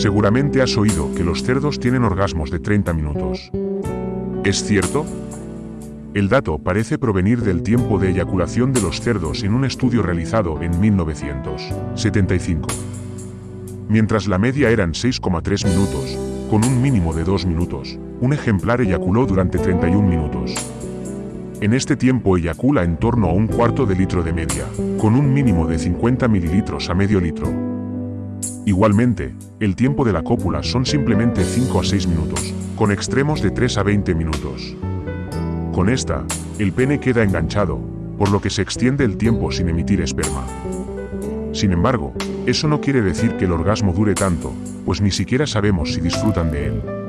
Seguramente has oído que los cerdos tienen orgasmos de 30 minutos. ¿Es cierto? El dato parece provenir del tiempo de eyaculación de los cerdos en un estudio realizado en 1975. Mientras la media eran 6,3 minutos, con un mínimo de 2 minutos, un ejemplar eyaculó durante 31 minutos. En este tiempo eyacula en torno a un cuarto de litro de media, con un mínimo de 50 mililitros a medio litro. Igualmente, el tiempo de la cópula son simplemente 5 a 6 minutos, con extremos de 3 a 20 minutos. Con esta, el pene queda enganchado, por lo que se extiende el tiempo sin emitir esperma. Sin embargo, eso no quiere decir que el orgasmo dure tanto, pues ni siquiera sabemos si disfrutan de él.